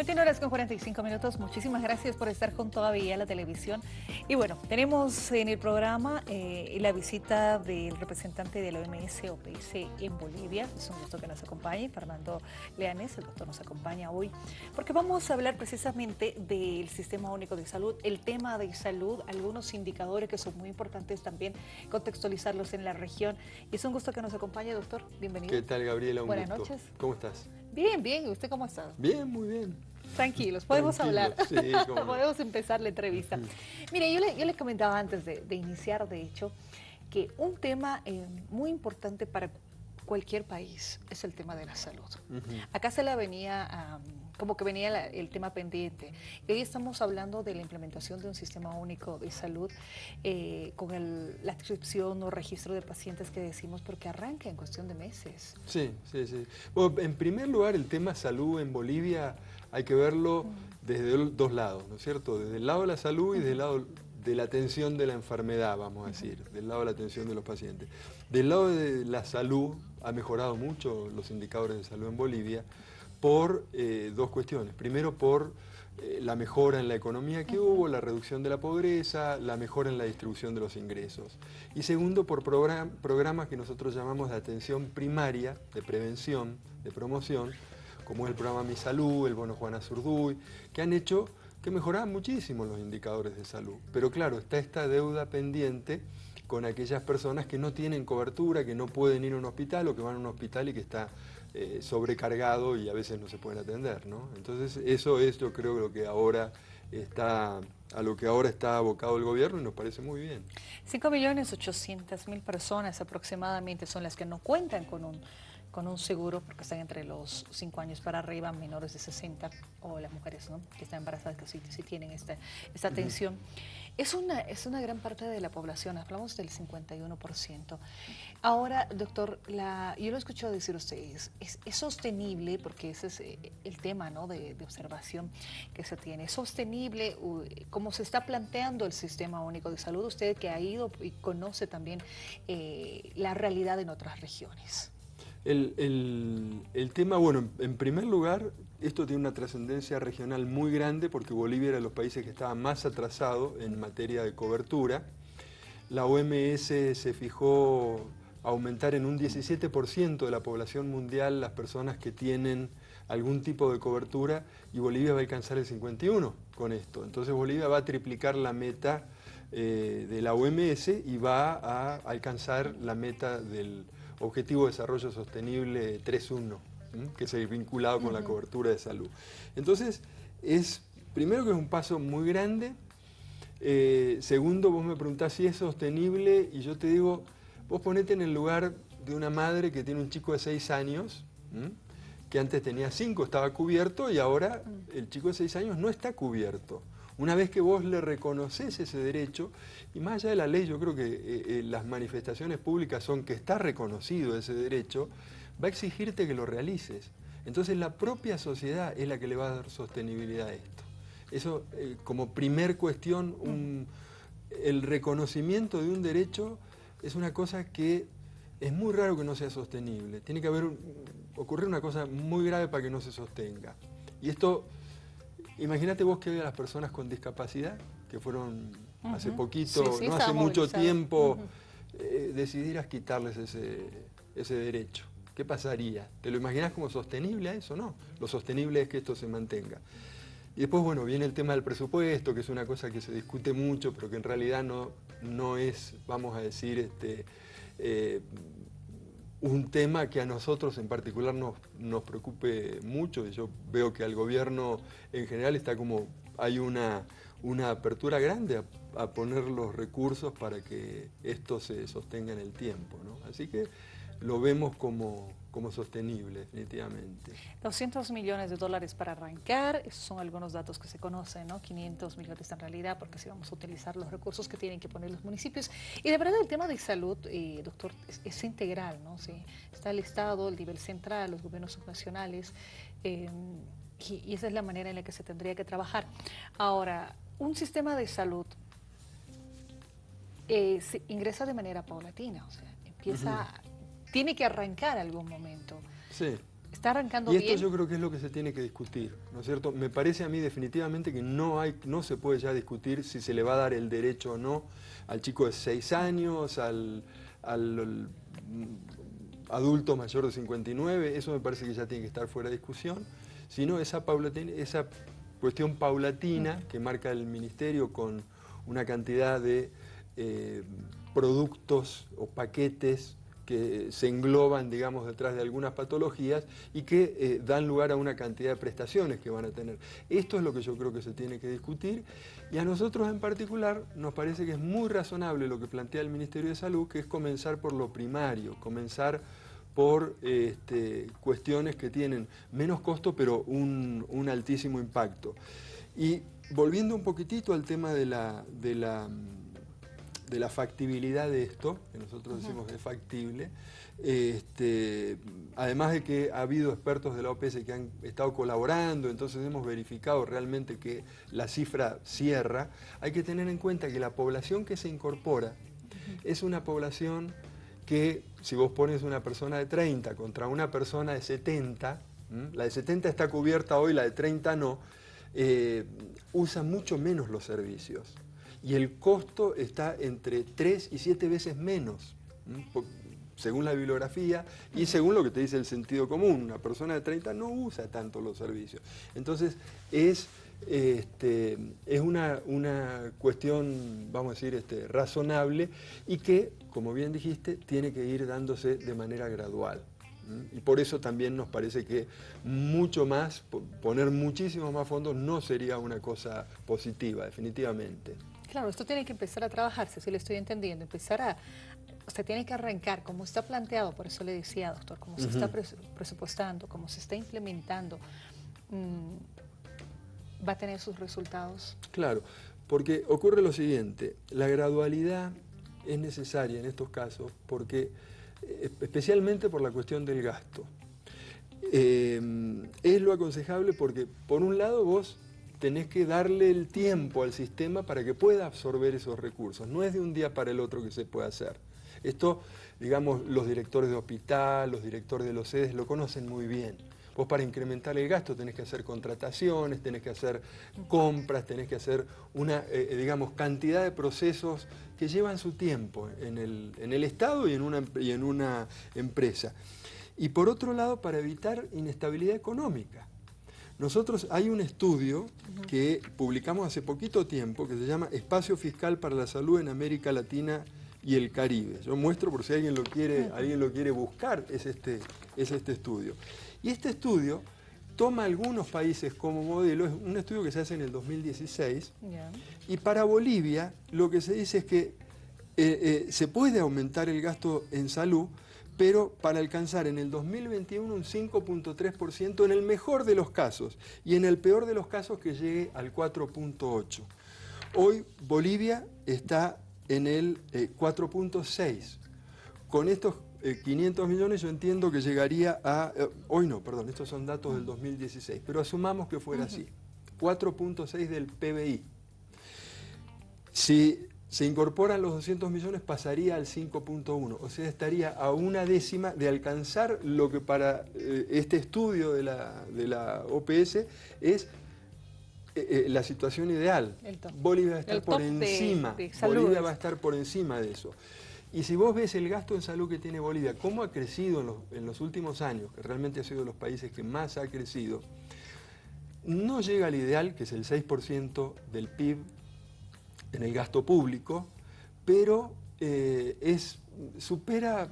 21 horas con 45 minutos. Muchísimas gracias por estar con todavía la televisión. Y bueno, tenemos en el programa eh, la visita del representante de la OMS OPS en Bolivia. Es un gusto que nos acompañe. Fernando Leanes, el doctor, nos acompaña hoy porque vamos a hablar precisamente del Sistema Único de Salud, el tema de salud, algunos indicadores que son muy importantes también, contextualizarlos en la región. Y es un gusto que nos acompañe, doctor. Bienvenido. ¿Qué tal, Gabriela? Un Buenas gusto. noches. ¿Cómo estás? Bien, bien. ¿Y usted cómo está? Bien, muy bien. Tranquilos, podemos hablar. sí, cómo no. podemos empezar la entrevista. Mire, yo le, yo le comentaba antes de, de iniciar, de hecho, que un tema eh, muy importante para cualquier país es el tema de la salud. Acá se la venía, am, como que venía la- el tema pendiente. Y hoy estamos hablando de la implementación de un sistema único de salud eh, con el- la adscripción o registro de pacientes que decimos, porque arranca en cuestión de meses. Sí, sí, sí. Bueno, en primer lugar, el tema salud en Bolivia hay que verlo desde dos lados, ¿no es cierto? Desde el lado de la salud y desde el lado de la atención de la enfermedad, vamos a decir, del lado de la atención de los pacientes. Del lado de la salud ha mejorado mucho los indicadores de salud en Bolivia por eh, dos cuestiones. Primero, por eh, la mejora en la economía que hubo, la reducción de la pobreza, la mejora en la distribución de los ingresos. Y segundo, por program- programas que nosotros llamamos de atención primaria, de prevención, de promoción, como es el programa Mi Salud, el Bono Juana Zurduy, que han hecho que mejoraban muchísimo los indicadores de salud. Pero claro, está esta deuda pendiente con aquellas personas que no tienen cobertura, que no pueden ir a un hospital o que van a un hospital y que está eh, sobrecargado y a veces no se pueden atender, ¿no? Entonces eso es yo creo lo que ahora está, a lo que ahora está abocado el gobierno y nos parece muy bien. 5.800.000 personas aproximadamente son las que no cuentan con un, con un seguro porque están entre los 5 años para arriba, menores de 60 o las mujeres ¿no? que están embarazadas que sí, sí tienen esta, esta atención. Es una, es una gran parte de la población, hablamos del 51%. Ahora, doctor, la, yo lo he escuchado decir a ustedes, es, es sostenible, porque ese es eh, el tema ¿no? de, de observación que se tiene, es sostenible como se está planteando el Sistema Único de Salud, usted que ha ido y conoce también eh, la realidad en otras regiones. El, el- tema, bueno, en- en primer lugar, esto tiene una trascendencia regional muy grande porque Bolivia era de los países que estaba más atrasado en materia de cobertura. La OMS se fijó aumentar en un 17% de la población mundial las personas que tienen algún tipo de cobertura y Bolivia va a alcanzar el 51 con esto. Entonces Bolivia va a triplicar la meta eh, de la OMS y va a alcanzar la meta del Objetivo de Desarrollo Sostenible 3.1, ¿m? que es vinculado con la cobertura de salud. Entonces, es primero que es un paso muy grande, eh, segundo, vos me preguntás si es sostenible y yo te digo, vos ponete en el lugar de una madre que tiene un chico de 6 años, ¿m? que antes tenía 5, estaba cubierto y ahora el chico de 6 años no está cubierto. Una vez que vos le reconoces ese derecho, y más allá de la ley, yo creo que eh, eh, las manifestaciones públicas son que está reconocido ese derecho, va a exigirte que lo realices. Entonces la propia sociedad es la que le va a dar sostenibilidad a esto. Eso eh, como primer cuestión, el reconocimiento de un derecho es una cosa que es muy raro que no sea sostenible. Tiene que haber, ocurrir una cosa muy grave para que no se sostenga. Y esto, imagínate vos que a las personas con discapacidad, que fueron hace poquito, Sí, sí, no hace mucho tiempo, eh, decidieras quitarles ese, ese derecho. ¿Qué pasaría? ¿Te lo imaginas como sostenible a eso? No. Lo sostenible es que esto se mantenga. Y después, bueno, viene el tema del presupuesto, que es una cosa que se discute mucho, pero que en realidad no, no es, vamos a decir, este, eh, un tema que a nosotros en particular nos, nos preocupe mucho. Yo veo que al gobierno en general está como, hay una, una apertura grande a, a poner los recursos para que esto se sostenga en el tiempo. ¿no? Así que lo vemos como, como sostenible, definitivamente. 200 millones de dólares para arrancar, esos son algunos datos que se conocen, ¿no? 500 millones en realidad, porque si vamos a utilizar los recursos que tienen que poner los municipios. Y de verdad el tema de salud, eh, doctor, es, es integral, ¿no? Sí, está el Estado, el nivel central, los gobiernos subnacionales, eh, y, y esa es la manera en la que se tendría que trabajar. Ahora, un sistema de salud eh, se ingresa de manera paulatina, o sea, empieza, tiene que arrancar algún momento. Sí. Está arrancando y esto bien. yo creo que es lo que se tiene que discutir, ¿no es cierto? Me parece a mí definitivamente que no, hay, no se puede ya discutir si se le va a dar el derecho o no al chico de 6 años, al, al adulto mayor de 59, eso me parece que ya tiene que estar fuera de discusión, sino esa, paulatina, esa cuestión paulatina que marca el Ministerio con una cantidad de eh, productos o paquetes que se engloban, digamos, detrás de algunas patologías y que eh, dan lugar a una cantidad de prestaciones que van a tener. Esto es lo que yo creo que se tiene que discutir y a nosotros en particular nos parece que es muy razonable lo que plantea el Ministerio de Salud, que es comenzar por lo primario, comenzar por este, cuestiones que tienen menos costo pero un, altísimo impacto. Y volviendo un poquitito al tema de la de la factibilidad de esto, que nosotros decimos que es factible, este, además de que ha habido expertos de la OPS que han estado colaborando, entonces hemos verificado realmente que la cifra cierra, hay que tener en cuenta que la población que se incorpora es una población que si vos pones una persona de 30 contra una persona de 70, la de 70 está cubierta hoy, la de 30 no, eh, usa mucho menos los servicios y el costo está entre 3 y 7 veces menos, según la bibliografía y según lo que te dice el sentido común. Una persona de 30 no usa tanto los servicios. Entonces es, este, es una, una, cuestión, vamos a decir, este, razonable y que, como bien dijiste, tiene que ir dándose de manera gradual. Y por eso también nos parece que mucho más, poner muchísimos más fondos no sería una cosa positiva, definitivamente. Claro, esto tiene que empezar a trabajarse, si le estoy entendiendo, empezar a, usted tiene que arrancar como está planteado, por eso le decía, doctor, cómo se está presupuestando, cómo se está implementando, mm, va a tener sus resultados. Claro, porque ocurre lo siguiente, la gradualidad es necesaria en estos casos porque, eh, especialmente por la cuestión del gasto. Eh, es lo aconsejable porque, por un lado, vos tenés que darle el tiempo al sistema para que pueda absorber esos recursos. No es de un día para el otro que se puede hacer. Esto, digamos, los directores de hospital, los directores de los sedes lo conocen muy bien. Vos para incrementar el gasto tenés que hacer contrataciones, tenés que hacer compras, tenés que hacer una, eh, digamos, cantidad de procesos que llevan su tiempo en el, en el Estado y en, una, y en una empresa. Y por otro lado, para evitar inestabilidad económica. Nosotros hay un estudio que publicamos hace poquito tiempo que se llama Espacio Fiscal para la Salud en América Latina y el Caribe. Yo muestro por si alguien lo quiere, alguien lo quiere buscar, es este, es este estudio. Y este estudio toma algunos países como modelo, es un estudio que se hace en el 2016, y para Bolivia lo que se dice es que eh, eh, se puede aumentar el gasto en salud, pero para alcanzar en el 2021 un 5.3% en el mejor de los casos y en el peor de los casos que llegue al 4.8%. Hoy Bolivia está en el 4.6%. Eh, Con estos 500 eh, millones yo entiendo que llegaría a... Eh, hoy no, perdón, estos son datos del 2016, pero asumamos que fuera así. 4.6 del PBI. Si se incorporan los 200 millones, pasaría al 5.1, o sea, estaría a una décima de alcanzar lo que para eh, este estudio de la, de la OPS es eh, eh, la situación ideal. Bolivia va a estar por encima, Bolivia va a estar por encima de eso. Y si vos ves el gasto en salud que tiene Bolivia, cómo ha crecido en los, en los últimos años, que realmente ha sido de los países que más ha crecido, no llega al ideal, que es el 6% del PIB en el gasto público, pero eh, es, supera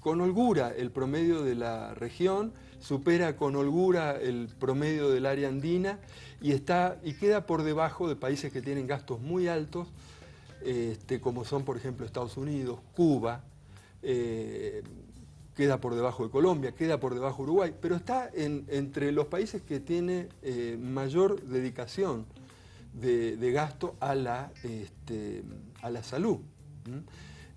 con holgura el promedio de la región, supera con holgura el promedio del área andina y, está, y queda por debajo de países que tienen gastos muy altos, este, como son por ejemplo Estados Unidos, Cuba, eh, queda por debajo de Colombia, queda por debajo de Uruguay, pero está entre los países que tiene eh, mayor dedicación de, gasto a la, este, a la salud.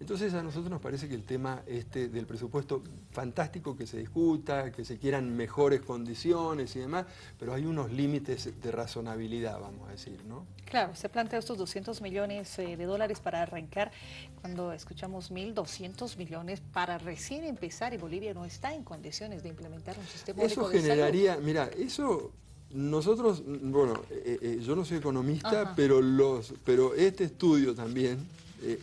Entonces a nosotros nos parece que el tema este del presupuesto, fantástico que se discuta, que se quieran mejores condiciones y demás, pero hay unos límites de razonabilidad, vamos a decir, ¿no? Claro, se plantea estos 200 millones eh, de dólares para arrancar, cuando escuchamos 1.200 millones para recién empezar y Bolivia no está en condiciones de implementar un sistema Eso generaría, mira, eso nosotros, bueno, eh, eh, yo no soy economista, pero, los, pero este estudio también,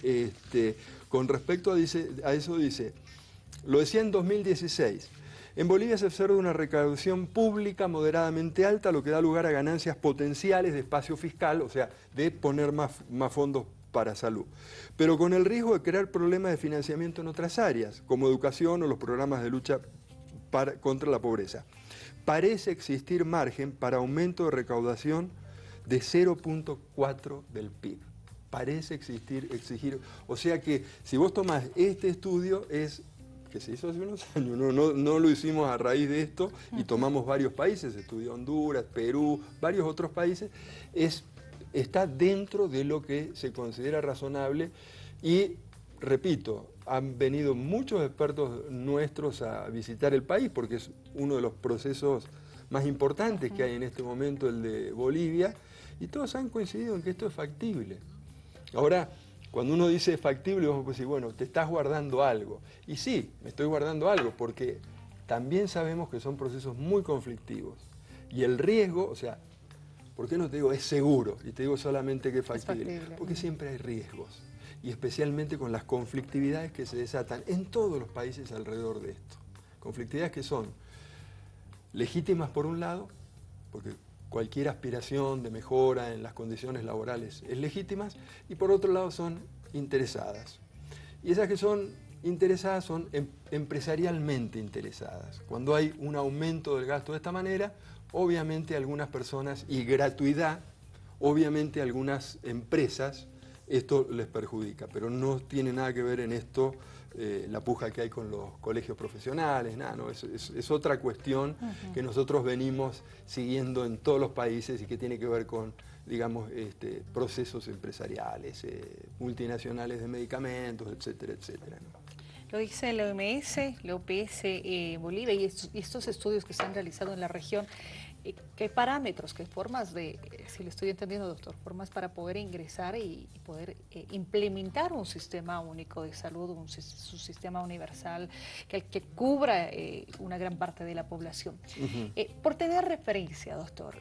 este, con respecto a, a eso dice, lo decía en 2016, en Bolivia se observa una recaudación pública moderadamente alta, lo que da lugar a ganancias potenciales de espacio fiscal, o sea, de poner más, más fondos para salud, pero con el riesgo de crear problemas de financiamiento en otras áreas, como educación o los programas de lucha contra la pobreza. Parece existir margen para aumento de recaudación de 0.4 del PIB parece existir, exigir. O sea que si vos tomás este estudio es que se hizo hace unos años, no, no, lo hicimos a raíz de esto y tomamos varios países, estudió Honduras, Perú, varios otros países, es, está dentro de lo que se considera razonable y, repito, han venido muchos expertos nuestros a visitar el país porque es uno de los procesos más importantes que hay en este momento, el de Bolivia, y todos han coincidido en que esto es factible. Ahora, cuando uno dice factible, vamos a decir, bueno, te estás guardando algo. Y sí, me estoy guardando algo, porque también sabemos que son procesos muy conflictivos. Y el riesgo, o sea, ¿por qué no te digo es seguro? Y te digo solamente que es factible. Es factible. Porque siempre hay riesgos. Y especialmente con las conflictividades que se desatan en todos los países alrededor de esto. Conflictividades que son legítimas por un lado, porque cualquier aspiración de mejora en las condiciones laborales es legítima y por otro lado son interesadas. Y esas que son interesadas son em, empresarialmente interesadas. Cuando hay un aumento del gasto de esta manera, obviamente algunas personas, y gratuidad, obviamente algunas empresas, esto les perjudica, pero no tiene nada que ver en esto eh, la puja que hay con los colegios profesionales, nada, no, es, otra cuestión que nosotros venimos siguiendo en todos los países y que tiene que ver con, digamos, este, procesos empresariales, eh, multinacionales de medicamentos, etcétera, etcétera. Lo dice la OMS, la OPS eh, Bolivia y estos estudios que se han realizado en la región ¿Qué parámetros, qué formas de, si le estoy entendiendo doctor, formas para poder ingresar y, poder eh, implementar un sistema único de salud, un, sistema universal que, que cubra eh, una gran parte de la población? Eh, por tener referencia, doctor,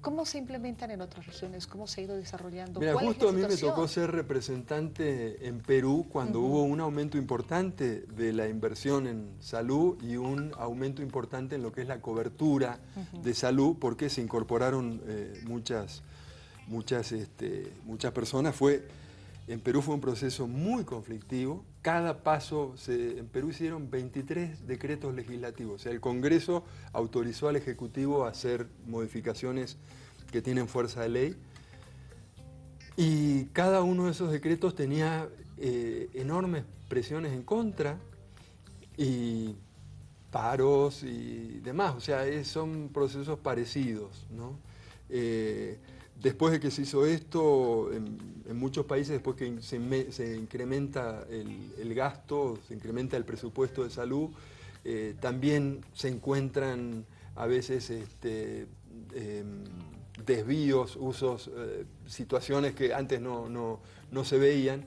¿Cómo se implementan en otras regiones? ¿Cómo se ha ido desarrollando? Mira, justo a mí me tocó ser representante en Perú cuando hubo un aumento importante de la inversión en salud y un aumento importante en lo que es la cobertura de salud porque se incorporaron eh, muchas, muchas, este, muchas personas. Fue, en Perú fue un proceso muy conflictivo. Cada paso, se, en Perú hicieron 23 decretos legislativos. O sea, el Congreso autorizó al Ejecutivo a hacer modificaciones que tienen fuerza de ley. Y cada uno de esos decretos tenía eh, enormes presiones en contra y paros y demás. O sea, son procesos parecidos. ¿no? Eh, Después de que se hizo esto, en, muchos países, después que se, incrementa el, gasto, se incrementa el presupuesto de salud, eh, también se encuentran a veces este, em, desvíos, usos, eh, situaciones que antes no, se veían.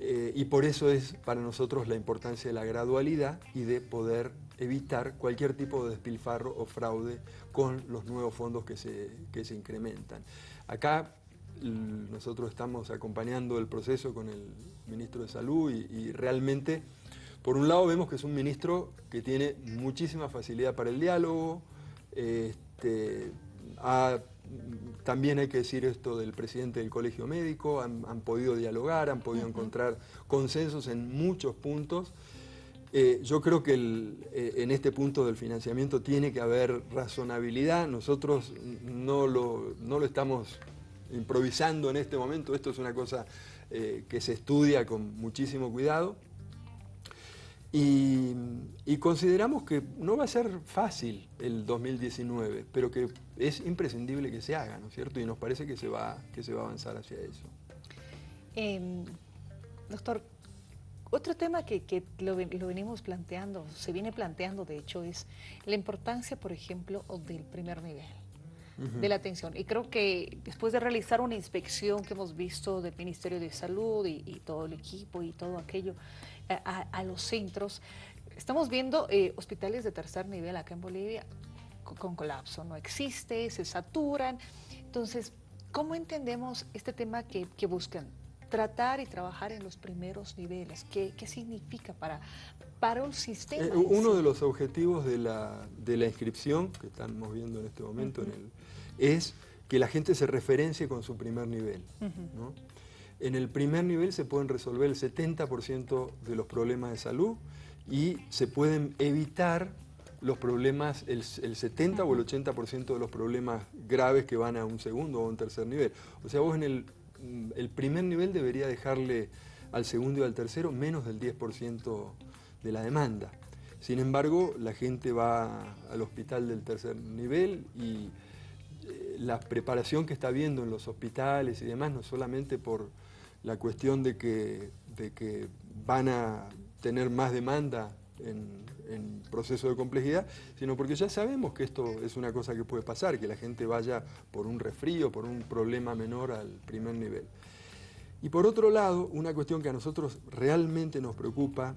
Eh, y por eso es para nosotros la importancia de la gradualidad y de poder evitar cualquier tipo de despilfarro o fraude con los nuevos fondos que se, que se incrementan. Acá nosotros estamos acompañando el proceso con el ministro de Salud y, realmente, por un lado vemos que es un ministro que tiene muchísima facilidad para el diálogo, este, también hay que decir esto del presidente del colegio médico, han, podido dialogar, han podido encontrar consensos en muchos puntos. Eh, yo creo que eh, en este punto del financiamiento tiene que haber razonabilidad. Nosotros no lo, no lo estamos improvisando en este momento. Esto es una cosa eh, que se estudia con muchísimo cuidado. Y, consideramos que no va a ser fácil el 2019, pero que es imprescindible que se haga, ¿no es cierto? Y nos parece que se va, que se va a avanzar hacia eso. Em, doctor, Otro tema que, lo, venimos planteando, se viene planteando de hecho, es la importancia, por ejemplo, del primer nivel de la atención. Y creo que después de realizar una inspección que hemos visto del Ministerio de Salud y, todo el equipo y todo aquello a, los centros, estamos viendo eh, hospitales de tercer nivel acá en Bolivia con colapso, no existe, se saturan. Entonces, ¿cómo entendemos este tema que, buscan? Tratar y trabajar en los primeros niveles. ¿Qué, significa para, para un sistema? Eh, uno de los objetivos de la, inscripción, que estamos viendo en este momento, es que la gente se referencie con su primer nivel. En el primer nivel se pueden resolver el 70% de los problemas de salud y se pueden evitar los problemas, el, 70 o el 80% de los problemas graves que van a un segundo o un tercer nivel. O sea, vos en el, el primer nivel debería dejarle al segundo y al tercero menos del 10% de la demanda. Sin embargo, la gente va al hospital del tercer nivel y eh, la preparación que está viendo en los hospitales y demás, no solamente por la cuestión de que, de que van a tener más demanda en, proceso de complejidad, sino porque ya sabemos que esto es una cosa que puede pasar, que la gente vaya por un resfrío, por un problema menor al primer nivel. Y por otro lado, una cuestión que a nosotros realmente nos preocupa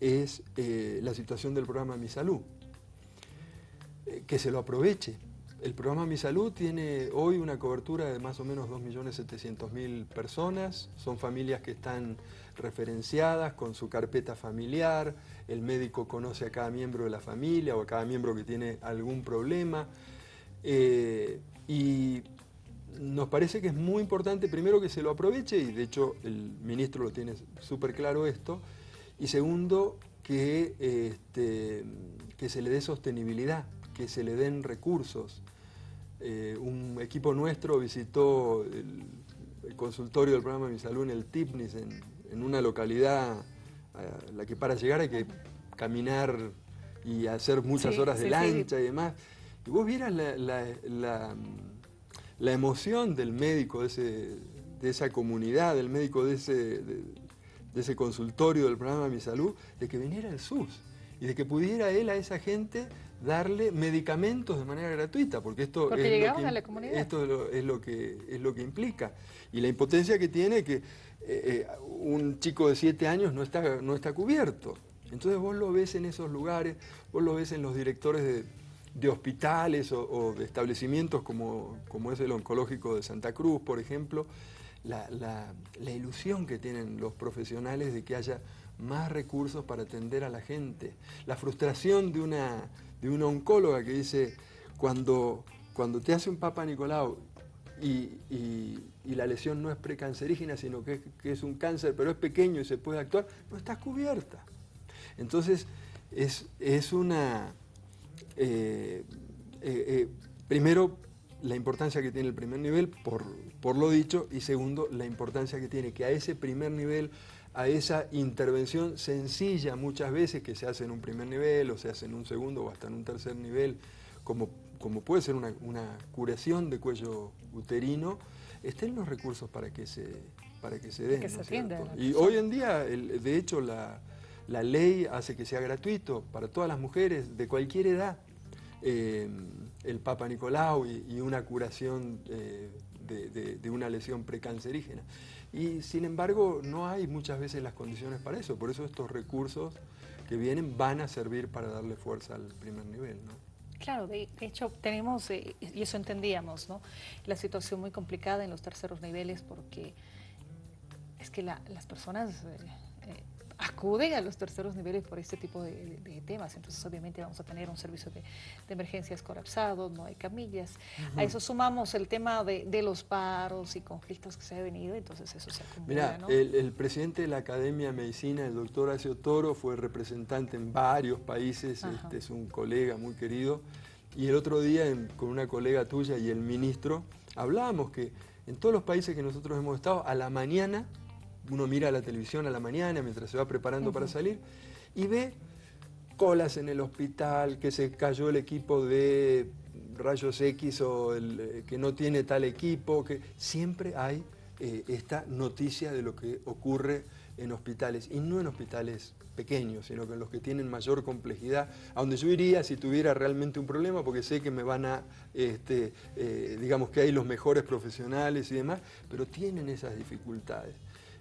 es eh, la situación del programa Mi Salud. Eh, que se lo aproveche, el programa Mi Salud tiene hoy una cobertura de más o menos 2.700.000 personas. Son familias que están referenciadas con su carpeta familiar. El médico conoce a cada miembro de la familia o a cada miembro que tiene algún problema. Eh, y nos parece que es muy importante, primero, que se lo aproveche, y de hecho el ministro lo tiene súper claro esto, y segundo, que, este, que se le dé sostenibilidad que se le den recursos. Eh, un equipo nuestro visitó el, consultorio del programa Mi Salud en el Tipnis, en, una localidad a la que para llegar hay que caminar y hacer muchas horas de lancha y demás. Y vos vieras la, emoción del médico de, esa comunidad, del médico de ese, de, ese consultorio del programa Mi Salud, de que viniera el SUS y de que pudiera él a esa gente darle medicamentos de manera gratuita, porque esto, es, lo que, esto es, lo, que, es lo que implica. Y la impotencia que tiene que eh, eh, un chico de 7 años no está, no está cubierto. Entonces vos lo ves en esos lugares, vos lo ves en los directores de, hospitales o, de establecimientos como, como es el oncológico de Santa Cruz, por ejemplo, la, la ilusión que tienen los profesionales de que haya más recursos para atender a la gente. La frustración de una, de una oncóloga que dice, cuando, cuando te hace un Papa Nicolau y, la lesión no es precancerígena, sino que, es un cáncer, pero es pequeño y se puede actuar, no está cubierta. Entonces, es, es una... Eh, eh, eh, primero, la importancia que tiene el primer nivel, por, por lo dicho, y segundo, la importancia que tiene que a ese primer nivel a esa intervención sencilla muchas veces que se hace en un primer nivel o se hace en un segundo o hasta en un tercer nivel, como, como puede ser una, curación de cuello uterino, estén los recursos para que se, para que se den. y hoy en día, de hecho, la, ley hace que sea gratuito para todas las mujeres de cualquier edad. Eh, el Papa Nicolau y, una curación eh, de, de, una lesión precancerígena. Y sin embargo no hay muchas veces las condiciones para eso, por eso estos recursos que vienen van a servir para darle fuerza al primer nivel. ¿no? Claro, de, hecho tenemos, eh, y eso entendíamos, ¿no? la situación muy complicada en los terceros niveles porque es que las personas... Eh, acuden a los terceros niveles por este tipo de, temas. Entonces, obviamente, vamos a tener un servicio de, emergencias colapsado, no hay camillas. A eso sumamos el tema de, los paros y conflictos que se han venido, entonces eso se acumula. Mira, el, presidente de la Academia de Medicina, el doctor Acio Toro, fue representante en varios países, este es un colega muy querido, y el otro día con una colega tuya y el ministro, hablábamos que en todos los países que nosotros hemos estado, a la mañana uno mira la televisión a la mañana mientras se va preparando para salir y ve colas en el hospital, que se cayó el equipo de rayos X o el, eh, que no tiene tal equipo, que siempre hay eh, esta noticia de lo que ocurre en hospitales, y no en hospitales pequeños, sino que en los que tienen mayor complejidad, a donde yo iría si tuviera realmente un problema, porque sé que me van a, este, eh, digamos que hay los mejores profesionales y demás, pero tienen esas dificultades.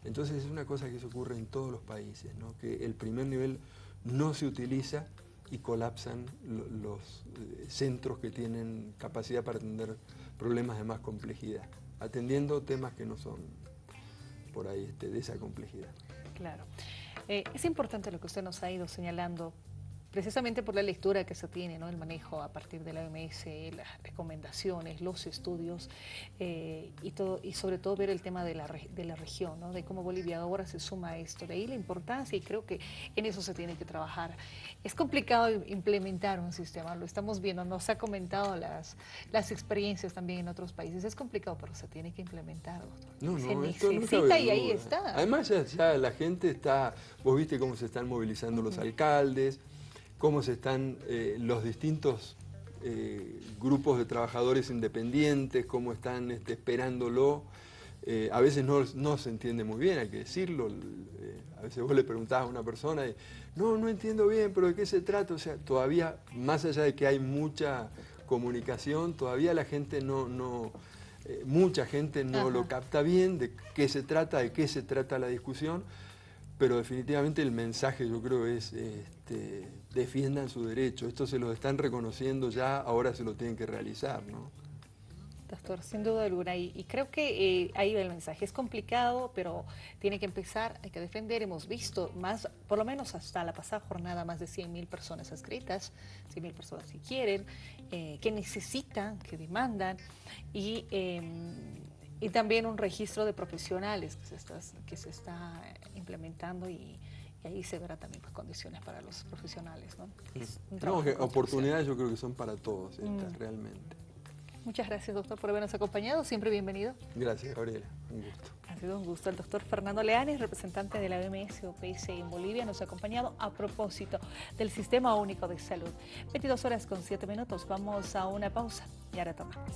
Entonces es una cosa que se ocurre en todos los países, que el primer nivel no se utiliza y colapsan los eh, centros que tienen capacidad para atender problemas de más complejidad, atendiendo temas que no son por ahí este, de esa complejidad. Claro. Eh, es importante lo que usted nos ha ido señalando precisamente por la lectura que se tiene, ¿no? el manejo a partir de la OMS, las recomendaciones, los estudios eh, y, todo, y sobre todo ver el tema de la, de la región, ¿no? de cómo Bolivia ahora se suma a esto. De ahí la importancia y creo que en eso se tiene que trabajar. Es complicado implementar un sistema, lo estamos viendo, nos ha comentado las, las experiencias también en otros países. Es complicado, pero se tiene que implementar, No, se necesita y ahí está. Además ya, la gente está, vos viste cómo se están movilizando los alcaldes, cómo se están eh, los distintos eh, grupos de trabajadores independientes, cómo están este, esperándolo. Eh, a veces no, se entiende muy bien, hay que decirlo. a veces vos le preguntás a una persona, y, no, no entiendo bien, pero ¿de qué se trata? O sea, todavía, más allá de que hay mucha comunicación, todavía la gente no, no mucha gente no lo capta bien, de qué se trata, de qué se trata la discusión pero definitivamente el mensaje yo creo es este, defiendan su derecho, esto se lo están reconociendo ya, ahora se lo tienen que realizar, ¿no? Doctor, sin duda alguna, y, creo que eh, ahí va el mensaje. Es complicado, pero tiene que empezar, hay que defender. Hemos visto más, por lo menos hasta la pasada jornada, más de 100.000 personas escritas, 100.000 personas que quieren, eh, que necesitan, que demandan, y em, y también un registro de profesionales que se está, que se está implementando y, ahí se verá también pues, condiciones para los profesionales. ¿no? oportunidades yo creo que son para todos, mm. realmente. Muchas gracias, doctor, por habernos acompañado. Siempre bienvenido. Gracias, Gabriela. Un gusto. Ha sido un gusto. El doctor Fernando Leanes, representante de la OMS OPS en Bolivia, nos ha acompañado a propósito del Sistema Único de Salud. 22 horas con 7 minutos. Vamos a una pausa y ahora tomamos.